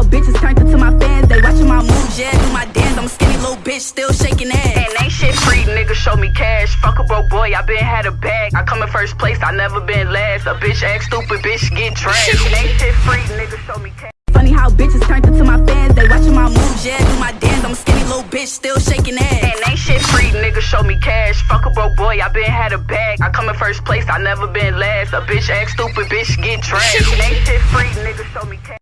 how bitches turned into my fans. They watching my moves, yeah, do my dance. I'm a skinny little bitch, still shaking ass. And ain't shit free, nigga, show me cash. Fuck a broke boy, I been had a bag. I come in first place, I never been last. A bitch act stupid, bitch get trashed. And ain't shit free, nigga, show me cash. Funny how bitches turned into my fans. They watching my moves, yeah, do my dance. I'm a skinny little bitch, still shaking ass. And ain't shit free, nigga, show me cash. Fuck a broke boy, I been had a bag. I come in first place, I never been last. A bitch act stupid, bitch get trashed. And ain't shit free, nigga, show me cash.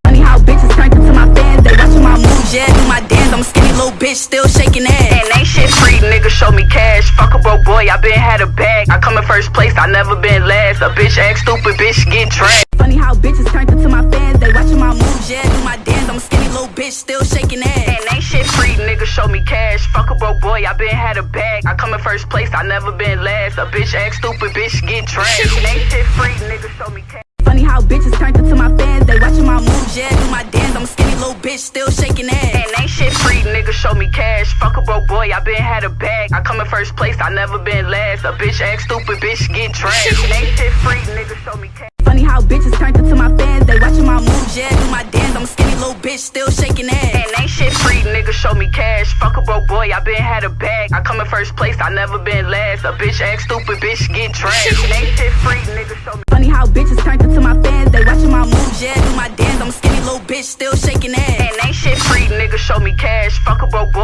Bitch, still shaking ass. And ain't shit free, nigga, show me cash. Fuck a broke boy, I been had a bag. I come in first place, I never been last. A bitch act stupid, bitch get trashed. Funny how bitches turned into my fans. They watching my moves, yeah, do my dance. I'm a skinny little bitch, still shaking ass. And ain't shit free, nigga, show me cash. Fuck a broke boy, I been had a bag. I come in first place, I never been last. A bitch act stupid, bitch get trashed. And ain't shit free, nigga, show me cash. Funny how bitches turned into my fans. They watching my moves, yeah, do my dance. I'm a skinny little bitch, still shaking ass. And show me cash. Fuck a broke boy, I been had a bag. I come in first place, I never been last. A bitch act stupid, bitch get trashed. Ain't shit free, nigga, show me cash. Funny how bitches turned into my fans. They watching my moves, yeah, do my dance. I'm a skinny little bitch, still shaking ass. And ain't shit free, nigga, show me cash. Fuck a broke boy, I been had a bag. I come in first place, I never been last. A bitch act stupid, bitch get trashed. Ain't shit free,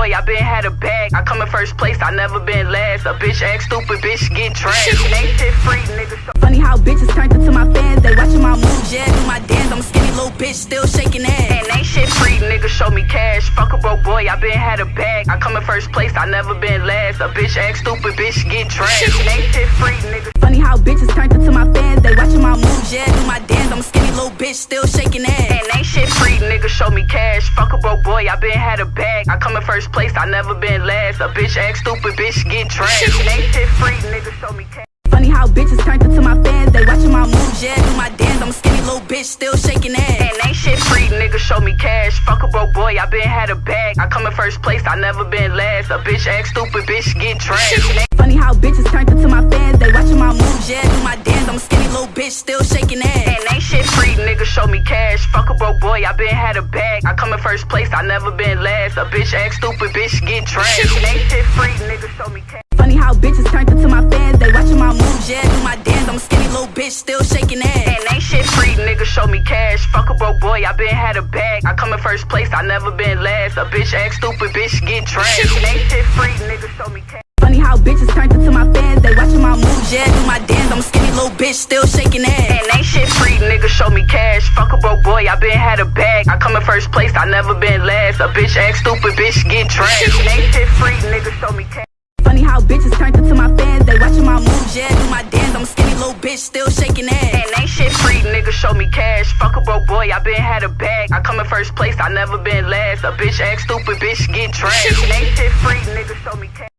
boy, I been had a bag. I come in first place, I never been last. A bitch act stupid, bitch get trashed. Ain't shit free, nigga, Funny how bitches turned into my fans. They watching my moves, yeah, do my dance. I'm a skinny little bitch, still shaking ass. And ain't shit free, nigga, show me cash. Fuck a broke boy, I been had a bag. I come in first place, I never been last. A bitch act stupid, bitch get trashed. Ain't shit free, nigga. Funny how bitches turned into my fans. They watching my moves, yeah, do my dance. I'm a skinny little bitch, still shaking ass. Nigga, show me cash. Fuck a broke boy, I been had a bag. I come in first place, I never been last. A bitch act stupid, bitch get trashed. Ain't shit free, nigga, show me cash. Funny how bitches turned into my fans. They watching my moves, yeah, do my dance. I'm a skinny little bitch, still shaking ass. And ain't shit free, nigga, show me cash. Fuck a broke boy, I been had a bag. I come in first place, I never been last. A bitch act stupid, bitch get trashed. Funny how bitches turned into my fans. They watching my moves, yeah, do my dance. I'm a skinny little bitch, still shaking ass. Shit free, nigga, show me cash. Fuck a broke boy, I been had a bag. I come in first place, I never been last. A bitch act stupid, bitch get trashed. Ain't shit free, nigga, show me cash. Funny how bitches turned into my fans. They watching my moves, yeah, do my dance. I'm a skinny little bitch, still shaking ass. And ain't shit free, nigga, show me cash. Fuck a broke boy, I been had a bag. I come in first place, I never been last. A bitch act stupid, bitch get trashed. Ain't shit free, nigga, show me cash. Funny how bitches turned into my fans. They watching my moves, yeah, do my dance. I'm a skinny little bitch, still shaking ass. And ain't shit free, nigga, show me cash. Fuck a broke boy, I been had a bag. I come in first place, I never been last. A bitch act stupid, bitch get trashed. Ain't shit free, nigga, show me cash. Funny how bitches turned into my fans. They watching my moves, yeah, do my dance. I'm a skinny little bitch, still shaking ass. And ain't shit free, nigga, show me cash. Fuck a broke boy, I been had a bag. I come in first place, I never been last. A bitch act stupid, bitch get trashed. Ain't shit free, nigga, show me cash.